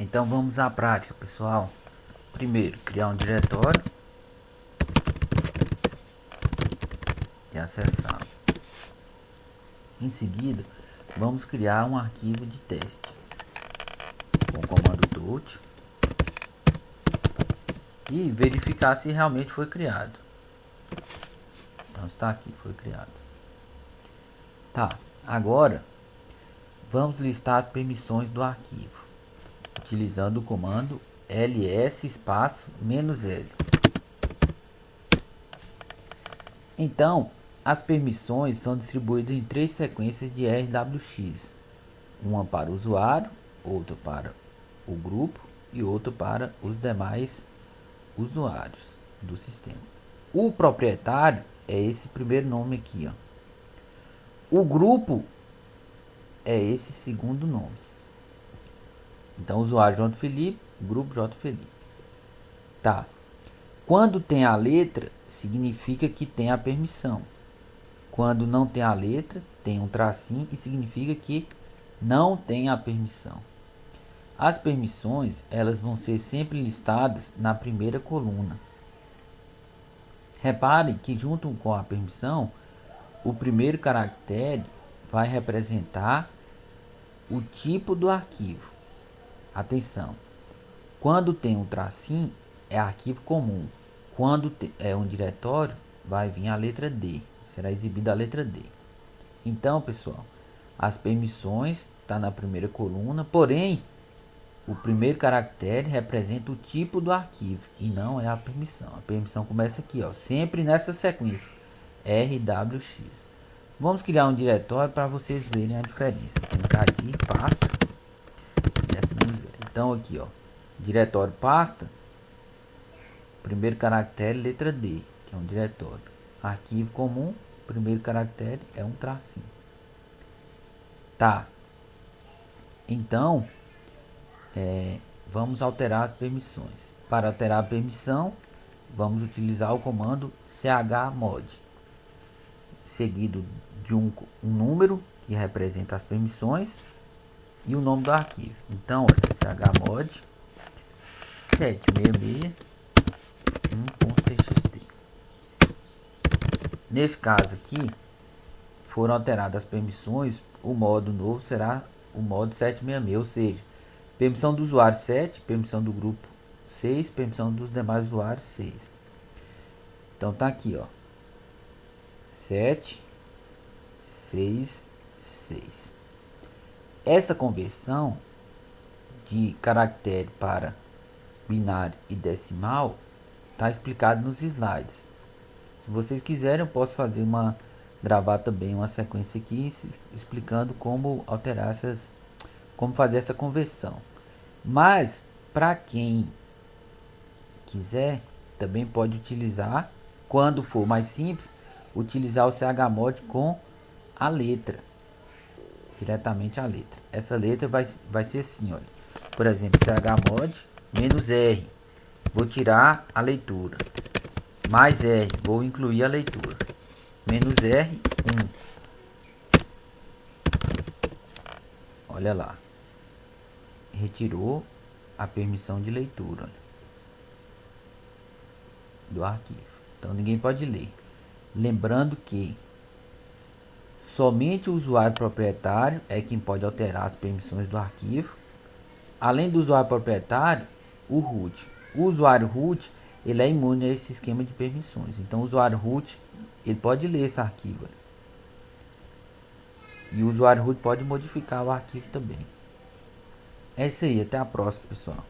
Então vamos à prática, pessoal. Primeiro, criar um diretório e acessar. Em seguida, vamos criar um arquivo de teste com o comando dot e verificar se realmente foi criado. Então está aqui, foi criado. Tá, agora vamos listar as permissões do arquivo utilizando o comando ls espaço menos "-l". Então, as permissões são distribuídas em três sequências de RWX. Uma para o usuário, outra para o grupo e outra para os demais usuários do sistema. O proprietário é esse primeiro nome aqui. Ó. O grupo é esse segundo nome. Então, usuário J. Felipe, grupo J. Felipe. Tá. Quando tem a letra, significa que tem a permissão. Quando não tem a letra, tem um tracinho e significa que não tem a permissão. As permissões, elas vão ser sempre listadas na primeira coluna. Repare que junto com a permissão, o primeiro caractere vai representar o tipo do arquivo. Atenção, quando tem um tracinho é arquivo comum. Quando é um diretório vai vir a letra D, será exibida a letra D. Então, pessoal, as permissões está na primeira coluna, porém o primeiro caractere representa o tipo do arquivo e não é a permissão. A permissão começa aqui, ó, sempre nessa sequência RWX. Vamos criar um diretório para vocês verem a diferença. Clicar aqui, pasta. Então aqui, ó, diretório pasta, primeiro caractere letra D, que é um diretório. Arquivo comum, primeiro caractere é um tracinho. Tá. Então, é, vamos alterar as permissões. Para alterar a permissão, vamos utilizar o comando chmod, seguido de um, um número que representa as permissões e o nome do arquivo. Então, olha, chmod 766.txt. Nesse caso aqui, foram alteradas as permissões, o modo novo será o modo 766, ou seja, permissão do usuário 7, permissão do grupo 6, permissão dos demais usuários 6. Então tá aqui, ó. 7 6 6. Essa conversão de caractere para binário e decimal está explicado nos slides. Se vocês quiserem, eu posso fazer uma gravar também uma sequência aqui explicando como alterar essas, como fazer essa conversão. Mas para quem quiser, também pode utilizar, quando for mais simples, utilizar o chmod com a letra diretamente a letra. Essa letra vai, vai ser assim, olha. Por exemplo, chmod menos R. Vou tirar a leitura. Mais R. Vou incluir a leitura. Menos R, 1. Olha lá. Retirou a permissão de leitura olha, do arquivo. Então ninguém pode ler. Lembrando que Somente o usuário proprietário é quem pode alterar as permissões do arquivo. Além do usuário proprietário, o root. O usuário root ele é imune a esse esquema de permissões. Então, o usuário root ele pode ler esse arquivo. E o usuário root pode modificar o arquivo também. É isso aí, até a próxima, pessoal.